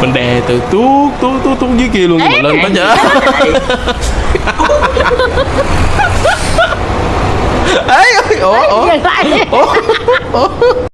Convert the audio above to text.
mình đè từ tuốt tuốt tuốt tuốt dưới kia luôn nhưng mà lên tới chợ ấy ủa ủa? ủa?